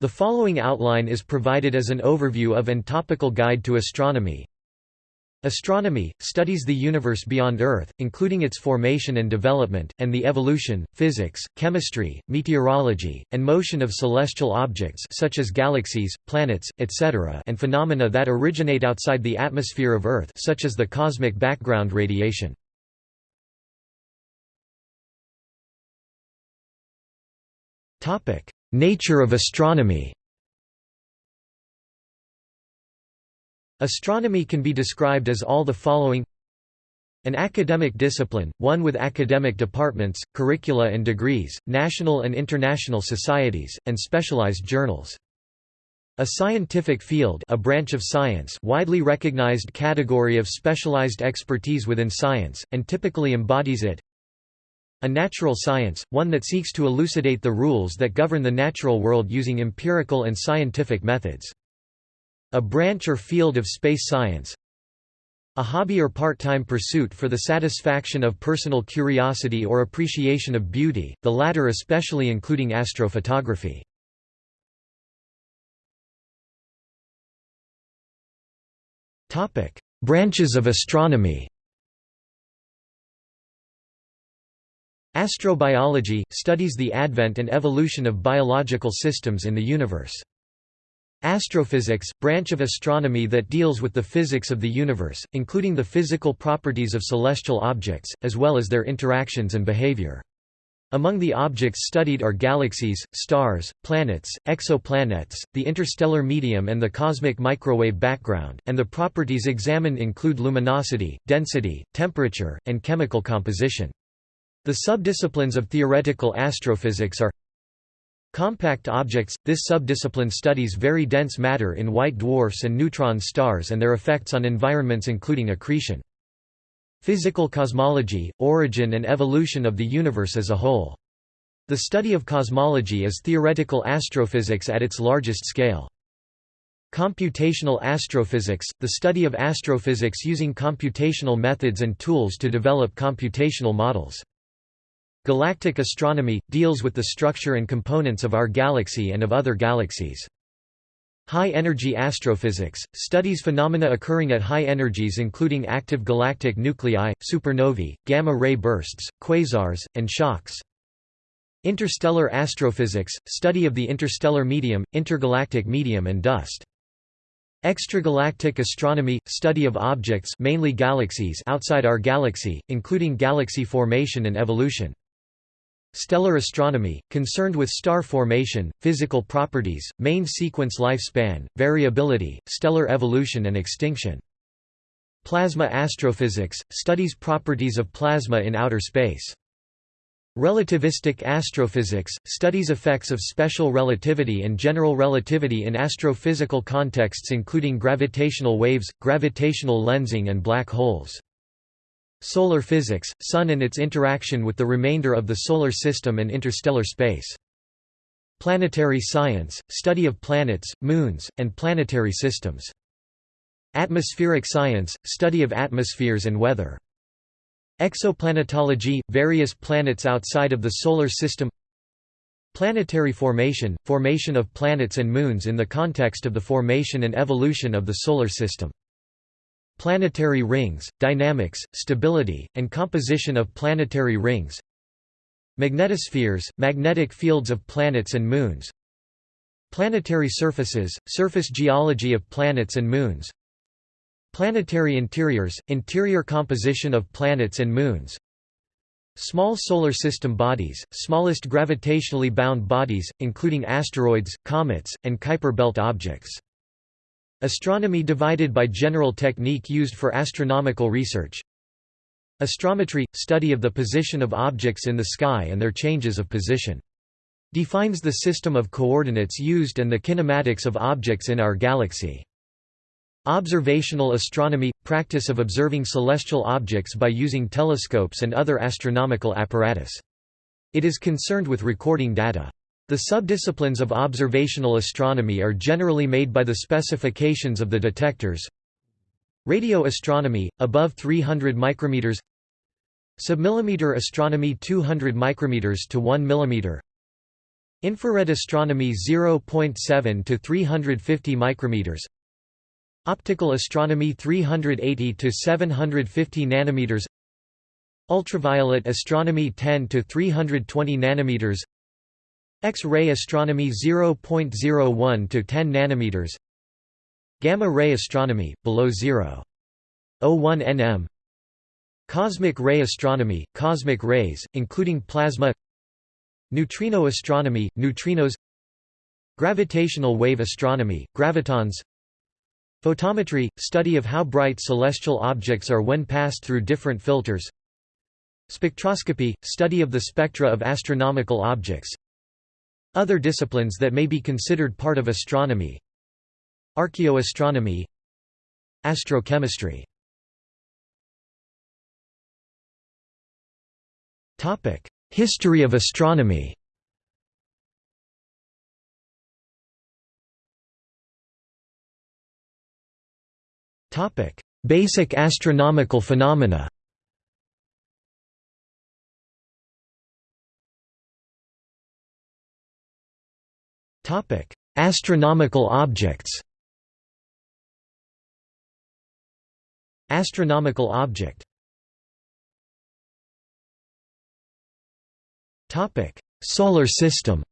The following outline is provided as an overview of and topical guide to astronomy. Astronomy, studies the universe beyond Earth, including its formation and development, and the evolution, physics, chemistry, meteorology, and motion of celestial objects such as galaxies, planets, etc. and phenomena that originate outside the atmosphere of Earth such as the cosmic background radiation. Nature of astronomy Astronomy can be described as all the following an academic discipline, one with academic departments, curricula and degrees, national and international societies, and specialized journals. A scientific field a branch of science widely recognized category of specialized expertise within science, and typically embodies it. A natural science, one that seeks to elucidate the rules that govern the natural world using empirical and scientific methods. A branch or field of space science A hobby or part-time pursuit for the satisfaction of personal curiosity or appreciation of beauty, the latter especially including astrophotography. Branches of astronomy Astrobiology – studies the advent and evolution of biological systems in the universe. Astrophysics, branch of astronomy that deals with the physics of the universe, including the physical properties of celestial objects, as well as their interactions and behavior. Among the objects studied are galaxies, stars, planets, exoplanets, the interstellar medium and the cosmic microwave background, and the properties examined include luminosity, density, temperature, and chemical composition. The subdisciplines of theoretical astrophysics are Compact objects – This subdiscipline studies very dense matter in white dwarfs and neutron stars and their effects on environments including accretion. Physical cosmology – Origin and evolution of the universe as a whole. The study of cosmology is theoretical astrophysics at its largest scale. Computational astrophysics – The study of astrophysics using computational methods and tools to develop computational models. Galactic astronomy – deals with the structure and components of our galaxy and of other galaxies. High-energy astrophysics – studies phenomena occurring at high energies including active galactic nuclei, supernovae, gamma-ray bursts, quasars, and shocks. Interstellar astrophysics – study of the interstellar medium, intergalactic medium and dust. Extragalactic astronomy – study of objects mainly galaxies outside our galaxy, including galaxy formation and evolution. Stellar astronomy, concerned with star formation, physical properties, main sequence lifespan, variability, stellar evolution and extinction. Plasma astrophysics, studies properties of plasma in outer space. Relativistic astrophysics, studies effects of special relativity and general relativity in astrophysical contexts including gravitational waves, gravitational lensing and black holes. Solar physics, Sun and its interaction with the remainder of the Solar System and interstellar space. Planetary science, study of planets, moons, and planetary systems. Atmospheric science, study of atmospheres and weather. Exoplanetology, various planets outside of the Solar System Planetary formation, formation of planets and moons in the context of the formation and evolution of the Solar System. Planetary rings, dynamics, stability, and composition of planetary rings. Magnetospheres, magnetic fields of planets and moons. Planetary surfaces, surface geology of planets and moons. Planetary interiors, interior composition of planets and moons. Small Solar System bodies, smallest gravitationally bound bodies, including asteroids, comets, and Kuiper belt objects Astronomy divided by general technique used for astronomical research Astrometry – study of the position of objects in the sky and their changes of position. Defines the system of coordinates used and the kinematics of objects in our galaxy. Observational astronomy – practice of observing celestial objects by using telescopes and other astronomical apparatus. It is concerned with recording data. The subdisciplines of observational astronomy are generally made by the specifications of the detectors. Radio astronomy, above 300 micrometers. Submillimeter astronomy 200 micrometers to 1 millimeter. Infrared astronomy 0.7 to 350 micrometers. Optical astronomy 380 to 750 nanometers. Ultraviolet astronomy 10 to 320 nanometers X-ray astronomy 0.01 to 10 nanometers. Gamma-ray astronomy below 0.01 nm Cosmic ray astronomy cosmic rays including plasma. Neutrino astronomy neutrinos. Gravitational wave astronomy gravitons. Photometry study of how bright celestial objects are when passed through different filters. Spectroscopy study of the spectra of astronomical objects other disciplines that may be considered part of astronomy Archaeoastronomy Astrochemistry. History of astronomy. Basic astronomical phenomena Astronomical objects Astronomical object Solar system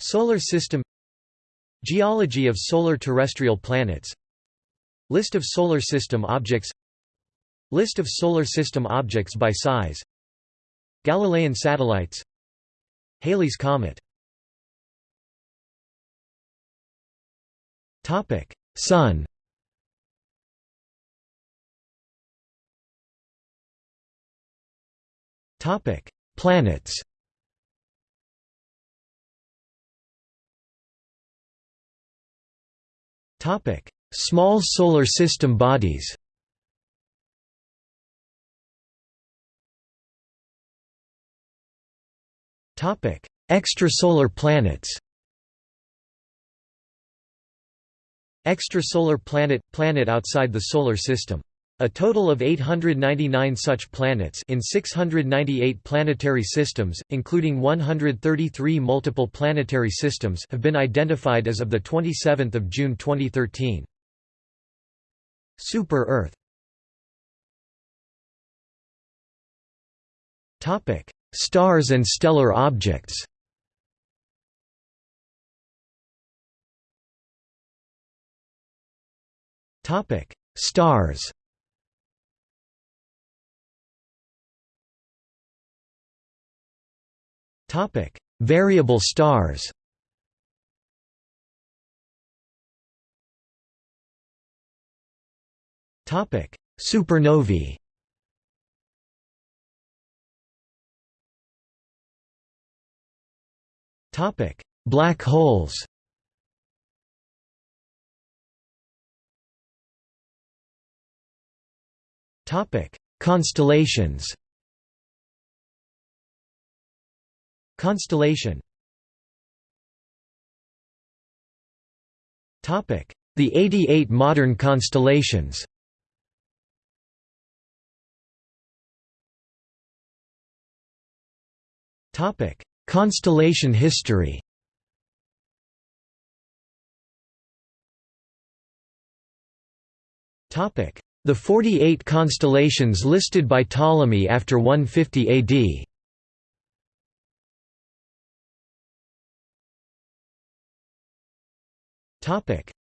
Solar system Geology of solar terrestrial planets List of solar system objects List of solar system objects by size Galilean satellites Halley's Comet. Sun. Topic: Planets. Topic: Small solar system bodies Extrasolar planets. Extrasolar planet – planet outside the Solar System. A total of 899 such planets in 698 planetary systems, including 133 multiple planetary systems have been identified as of 27 June 2013. Super-Earth Stars and stellar objects Topic: Stars Topic: Variable stars. Topic: Supernovae. Topic: Black holes. Topic: Constellations. Constellation. Topic: The 88 modern constellations Constellation history. The 48 constellations listed by Ptolemy after 150 AD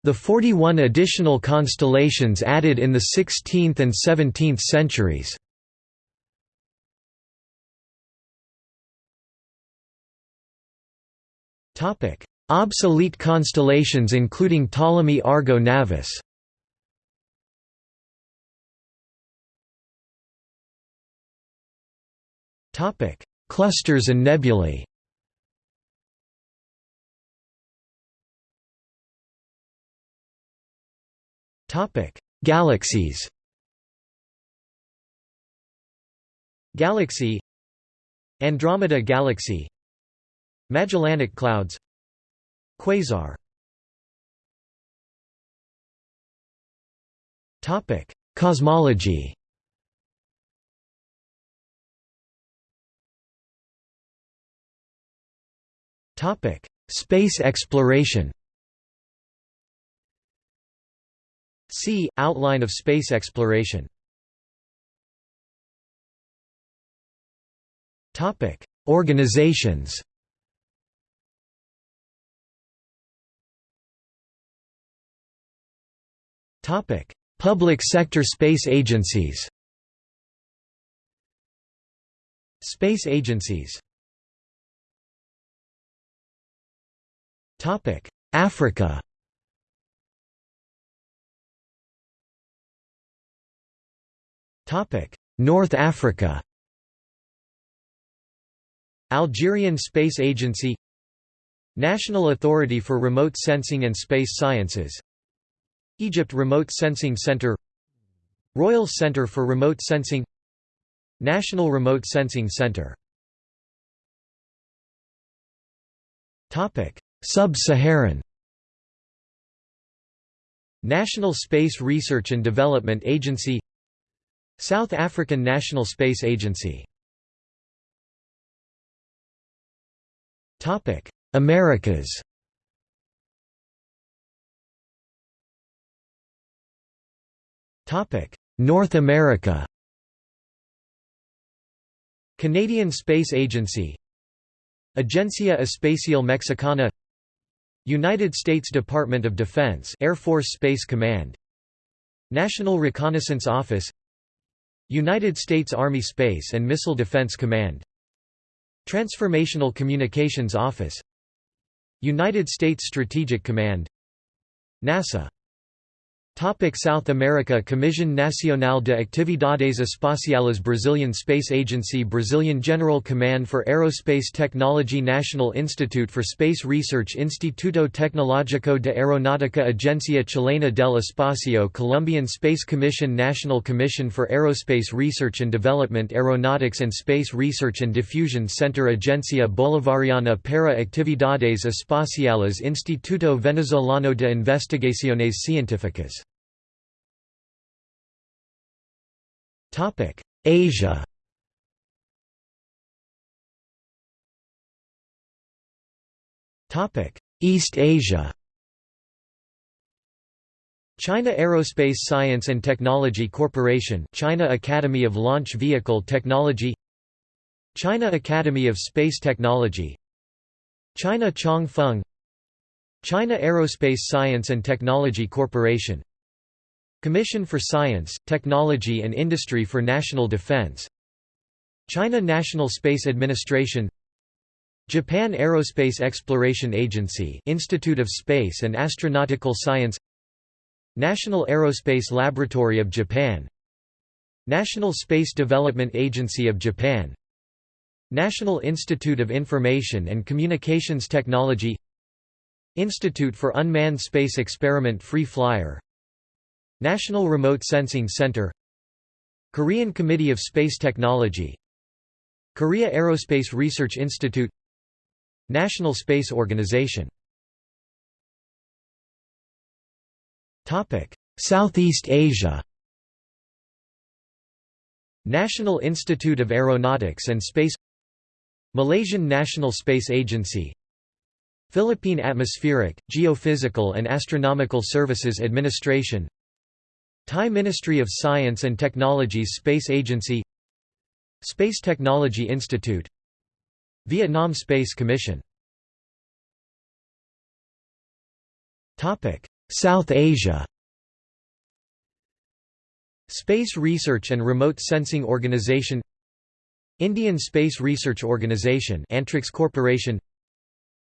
The 41 additional constellations added in the 16th and 17th centuries Obsolete constellations including Ptolemy Argo Navis. Clusters and nebulae. Topic: Galaxies. Galaxy. Andromeda Galaxy Magellanic Clouds. Quasar. Topic: Cosmology. Topic Space exploration. See, Outline of space exploration. Topic: Organizations Public sector space agencies. Space agencies. Topic: Africa. Topic: North Africa. Algerian Space Agency. National Authority for Remote Sensing and Space Sciences Egypt Remote Sensing Center Royal Center for Remote Sensing National Remote Sensing Center. Sub-Saharan. National Space Research and Development Agency South African National Space Agency. Americas North America. Canadian Space Agency. Agencia Espacial Mexicana. United States Department of Defense Air Force Space Command. National Reconnaissance Office. United States Army Space and Missile Defense Command. Transformational Communications Office. United States Strategic Command. NASA Topic South America Comisión Nacional de Actividades Espaciales Brazilian Space Agency Brazilian General Command for Aerospace Technology National Institute for Space Research Instituto Tecnológico de Aeronáutica Agencia Chilena del Espacio Colombian Space Commission National Commission for Aerospace Research and Development Aeronautics and Space Research and Diffusion Center Agencia Bolivariana para Actividades Espaciales Instituto Venezolano de Investigaciones Científicas Topic: Asia. Topic: East Asia. China Aerospace Science and Technology Corporation China Academy of Launch Vehicle Technology China Academy of Space Technology China Chong-Feng China Aerospace Science and Technology Corporation Commission for Science, Technology and Industry for National Defense. China National Space Administration. Japan Aerospace Exploration Agency Institute of Space and Astronautical Science. National Aerospace Laboratory of Japan. National Space Development Agency of Japan. National Institute of Information and Communications Technology. Institute for Unmanned Space Experiment Free Flyer National Remote Sensing Center Korean Committee of Space Technology Korea Aerospace Research Institute National Space Organization. Southeast Asia. National Institute of Aeronautics and Space Malaysian National Space Agency Philippine Atmospheric, Geophysical and Astronomical Services Administration Thai Ministry of Science and Technology's Space Agency Space Technology Institute Vietnam Space Commission. South Asia. Space Research and Remote Sensing Organization Indian Space Research Organization Antrix Corporation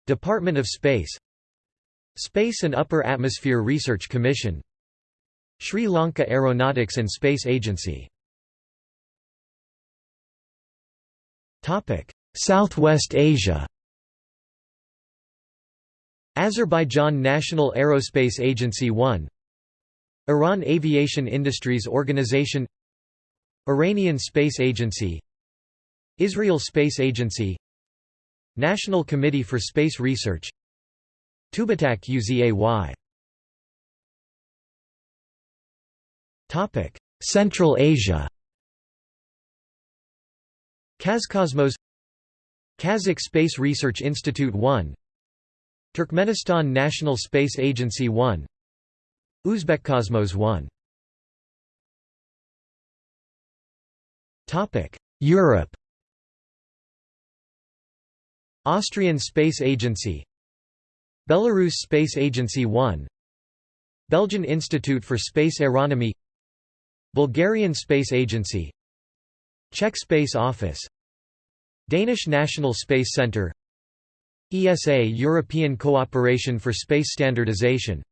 Department of Space Space and Upper Atmosphere Research Commission Sri Lanka Aeronautics and Space Agency. Southwest Asia. Azerbaijan National Aerospace Agency 1 Iran Aviation Industries Organization. Iranian Space Agency. Israel Space Agency. National Committee for Space Research. Tubitak Uzay Central Asia. Kazcosmos Kazakh Space Research Institute 1 Turkmenistan National Space Agency 1 Uzbekcosmos 1 Europe. Austrian Space Agency. Belarus Space Agency 1 Belgian Institute for Space Aeronomy Bulgarian Space Agency Czech Space Office Danish National Space Centre ESA European Cooperation for Space Standardization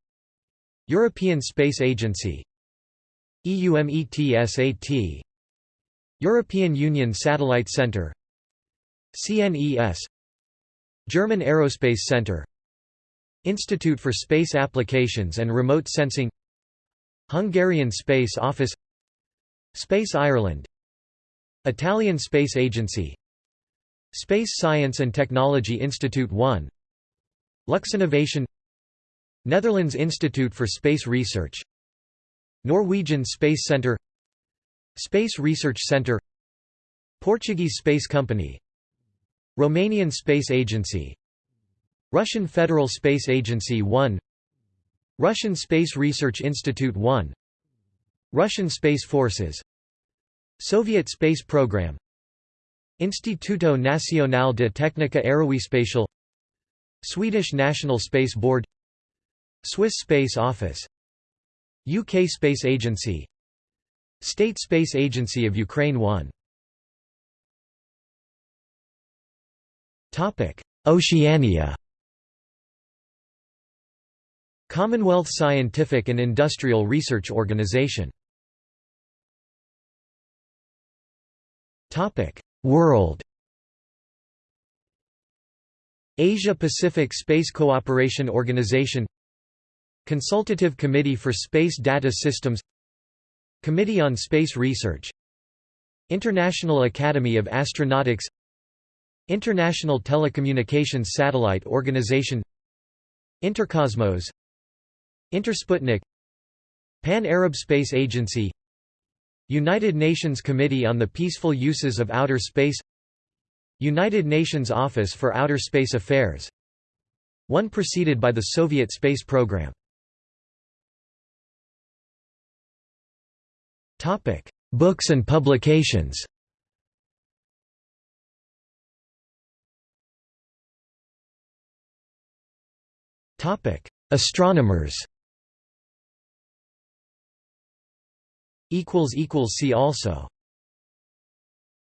European Space Agency EUMETSAT European Union Satellite Centre CNES German Aerospace Centre Institute for Space Applications and Remote Sensing Hungarian Space Office Space Ireland. Italian Space Agency. Space Science and Technology Institute 1 Luxinnovation Netherlands Institute for Space Research. Norwegian Space Centre Space Research Centre Portuguese Space Company. Romanian Space Agency. Russian Federal Space Agency 1 Russian Space Research Institute 1 Russian Space Forces Soviet Space Program Instituto Nacional de Técnica Aeroespacial Swedish National Space Board Swiss Space Office UK Space Agency State Space Agency of Ukraine 1 Oceania Commonwealth Scientific and Industrial Research Organization. World. Asia-Pacific Space Cooperation Organization. Consultative Committee for Space Data Systems. Committee on Space Research. International Academy of Astronautics. International Telecommunications Satellite Organization. Intercosmos Intersputnik Pan-Arab Space Agency United Nations Committee on the Peaceful Uses of Outer Space United Nations Office for Outer Space Affairs One preceded by the Soviet space program Topic: Books and publications. Topic: Astronomers. See also.